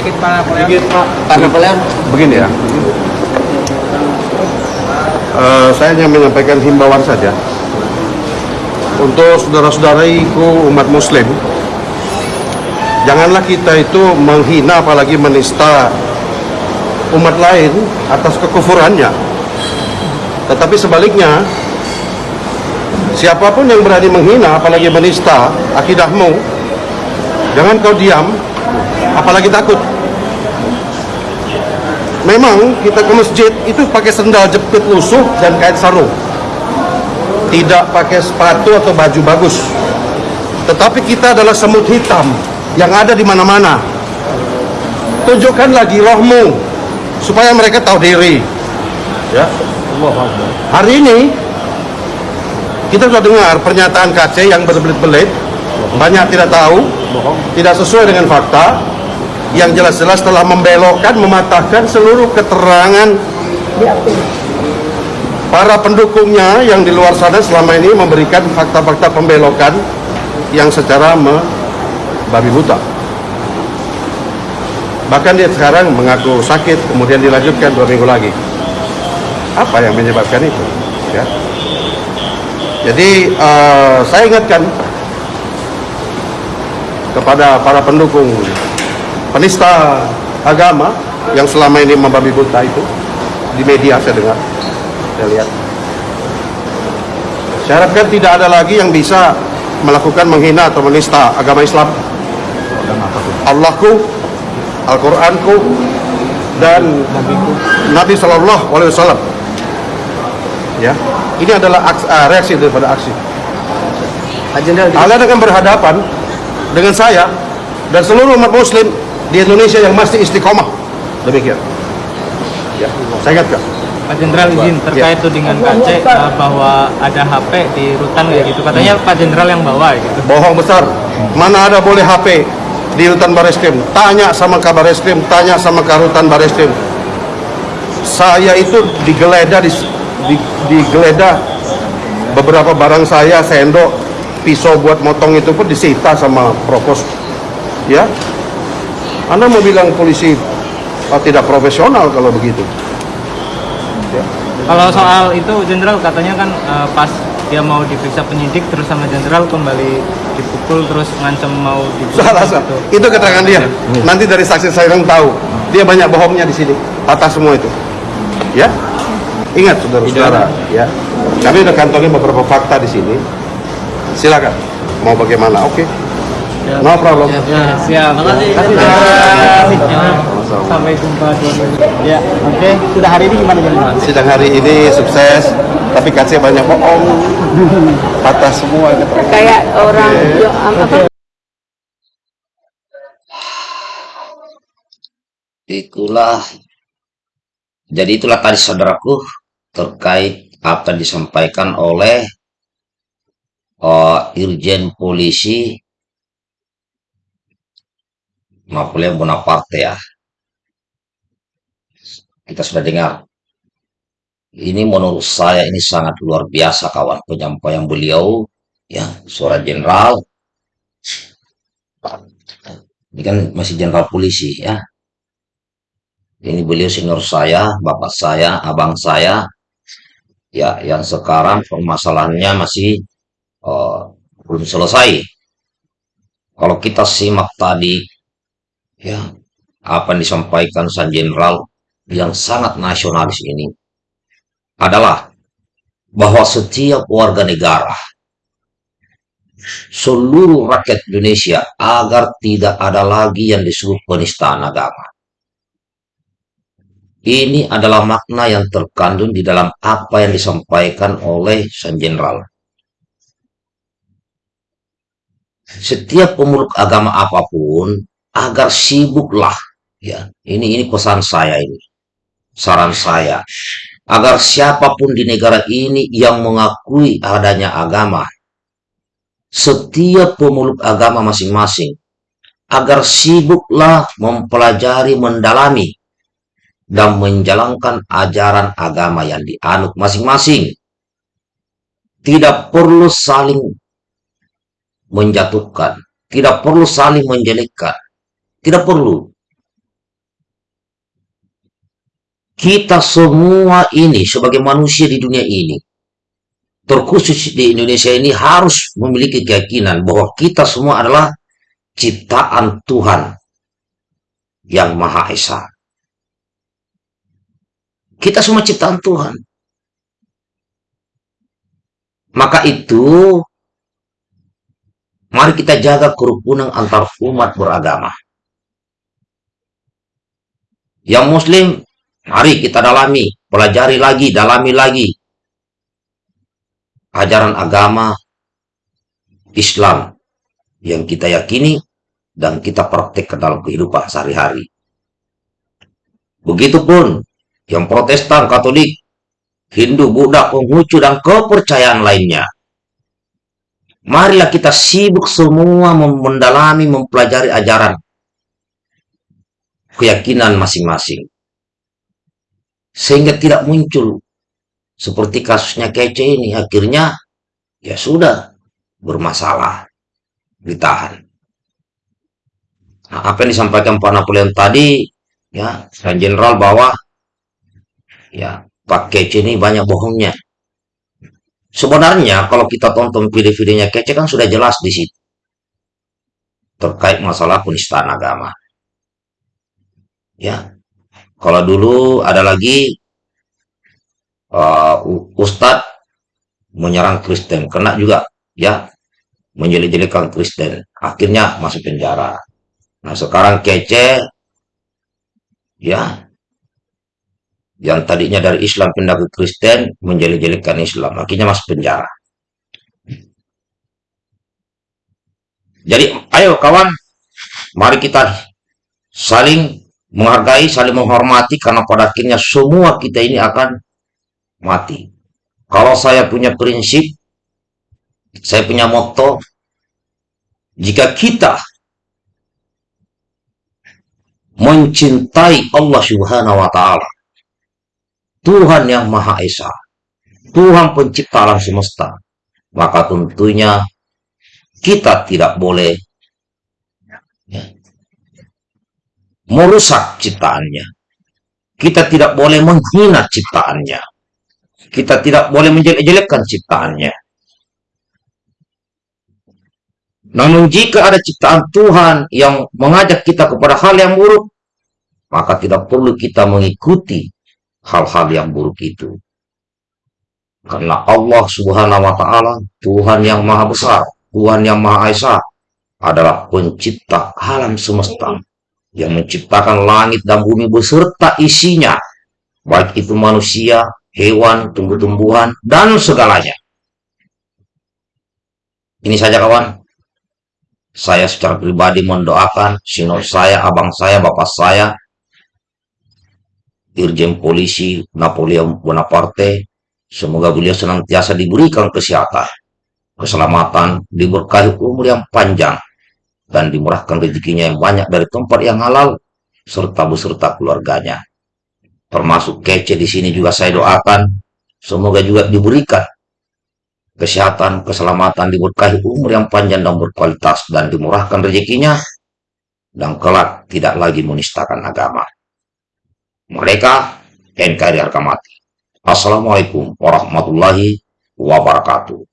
sedikit Pak Napoleon. Sedikit, Pak. Pak Napoleon. Begini ya. Eh, saya hanya menyampaikan himbauan saja untuk saudara-saudariku umat muslim janganlah kita itu menghina apalagi menista umat lain atas kekufurannya tetapi sebaliknya siapa pun yang berani menghina apalagi menista akidahmu jangan kau diam apalagi takut memang kita ke masjid itu pakai sendal jepit lusuh dan kain sarung. Tidak pakai sepatu atau baju bagus. Tetapi kita adalah semut hitam yang ada di mana-mana. Tunjukkan lagi rohmu supaya mereka tahu diri. Ya. Hari ini kita sudah dengar pernyataan KC yang berbelit-belit. Banyak tidak tahu tidak sesuai dengan fakta yang jelas-jelas telah membelokkan, mematahkan seluruh keterangan para pendukungnya yang di luar sana selama ini memberikan fakta-fakta pembelokan yang secara membabi buta. Bahkan dia sekarang mengaku sakit, kemudian dilanjutkan dua minggu lagi. Apa yang menyebabkan itu? Ya. Jadi uh, saya ingatkan kepada para pendukung penista agama yang selama ini membabi buta itu di media saya dengar saya lihat. Saya harapkan tidak ada lagi yang bisa melakukan menghina atau menista agama Islam. Allahku Al-Quranku dan Nabi Shallallahu Alaihi Wasallam. Ya ini adalah aks, uh, reaksi daripada aksi. Kalian akan berhadapan dengan saya dan seluruh umat muslim di Indonesia yang masih istiqomah. Demikian. Ya, saya ingatkan. Pak Jenderal izin terkait tudingan KC uh, bahwa ada HP di rutan kayak gitu. Katanya Pak Jenderal yang bawa gitu. Bohong besar. Mana ada boleh HP di rutan Bareskrim? Tanya sama kabar Eskrim, tanya sama karutan Bareskrim. Saya itu digeledah di, di, digeledah beberapa barang saya, sendok, pisau buat motong itu pun disita sama Provos. Ya, anda mau bilang polisi oh, tidak profesional kalau begitu? Ya. Kalau soal itu Jenderal katanya kan uh, pas dia mau diperiksa penyidik terus sama Jenderal kembali dipukul terus ngancam mau dipukul. Salah, salah. Gitu. Itu keterangan dia. Nanti dari saksi saya yang tahu. Dia banyak bohongnya di sini. Atas semua itu. Ya. Ingat saudara-saudara, ya. Kami udah kantongin beberapa fakta di sini. Silakan. Mau bagaimana? Oke. Okay. No problem. Ya, ya, siap. Terima kasih. Ya. Sampai jumpa. Ya, oke. Okay. Sudah hari ini gimana jalan? Sidang hari ini sukses, tapi kasih banyak bohong, patah semua. Kayak orang okay. apa? Itulah. Jadi itulah tadi saudaraku terkait apa yang disampaikan oleh uh, Irjen Polisi Napoleon Bonaparte ya. Kita sudah dengar. Ini menurut saya ini sangat luar biasa kawan penyampaian beliau ya suara jenderal. Ini kan masih jenderal polisi ya. Ini beliau senior saya, bapak saya, abang saya. Ya, yang sekarang permasalahannya masih uh, belum selesai. Kalau kita simak tadi ya apa yang disampaikan Sang Jenderal yang sangat nasionalis ini adalah bahwa setiap warga negara seluruh rakyat Indonesia agar tidak ada lagi yang disebut penistaan agama. Ini adalah makna yang terkandung di dalam apa yang disampaikan oleh Sang Jenderal. Setiap pemeluk agama apa pun agar sibuklah. Ya ini ini pesan saya ini. Saran saya. Agar siapa pun di negara ini yang mengakui adanya agama setiap pemeluk agama masing-masing agar sibuklah mempelajari mendalami dan menjalankan ajaran agama yang dianut masing-masing. Tidak perlu saling menjatuhkan tidak perlu saling menjelekkan tidak perlu. kita semua ini sebagai manusia di dunia ini, terkhusus di Indonesia ini harus memiliki keyakinan bahwa kita semua adalah ciptaan Tuhan yang Maha Esa. Kita semua ciptaan Tuhan. Maka itu, mari kita jaga kerukunan antar umat beragama. Yang Muslim, mari kita dalami, pelajari lagi, dalami lagi. Ajaran agama Islam yang kita yakini dan kita praktek dalam kehidupan sehari-hari. Begitupun yang protestan, katolik, Hindu, Buddha, Konghucu, dan kepercayaan lainnya. Marilah kita sibuk semua mendalami, mempelajari ajaran keyakinan masing-masing. Sehingga tidak muncul seperti kasusnya kece ini. Akhirnya, ya sudah, bermasalah, ditahan. Nah, apa yang disampaikan Pak Napoleon tadi, ya, dan Jenderal bahwa ya Pak Kece ini banyak bohongnya sebenarnya kalau kita tonton video-videonya Kece kan sudah jelas di situ terkait masalah penistaan agama ya. Kalau dulu ada lagi uh, Ustadz menyerang Kristen. Kena juga ya. Menjelek-jelekan Kristen. Akhirnya masuk penjara. Nah sekarang Kece ya. Yang tadinya dari Islam pindah ke Kristen menjelek-jelekan Islam. Akhirnya masuk penjara. Jadi ayo kawan mari kita saling menghargai saling menghormati karena pada akhirnya semua kita ini akan mati. Kalau saya punya prinsip saya punya motto jika kita mencintai Allah subhanahu wa ta'ala Tuhan yang Maha Esa, Tuhan pencipta alam semesta, maka tentunya kita tidak boleh merusak ciptaannya. Kita tidak boleh menghina ciptaannya. Kita tidak boleh menjelek-jelekkan ciptaannya. Namun jika ada ciptaan Tuhan yang mengajak kita kepada hal yang buruk, maka tidak perlu kita mengikuti hal-hal yang buruk itu. Karena Allah subhanahu wa ta'ala, Tuhan yang maha besar, Tuhan yang maha esa, adalah pencipta alam semesta, yang menciptakan langit dan bumi beserta isinya, baik itu manusia, hewan, tumbuh-tumbuhan, dan segalanya. Ini saja kawan, saya secara pribadi mendoakan sinor saya, abang saya, bapak saya, Irjen Polisi Napoleon Bonaparte. Semoga beliau senantiasa diberikan kesehatan, keselamatan, diberkahi umur yang panjang, dan dimurahkan rezekinya yang banyak dari tempat yang halal, serta beserta keluarganya. Termasuk kece di sini juga saya doakan, semoga juga diberikan kesehatan, keselamatan, diberkahi umur yang panjang dan berkualitas, dan dimurahkan rezekinya, dan kelak tidak lagi menistakan agama mereka NKRI harga mati. Assalamualaikum warahmatullahi wabarakatuh.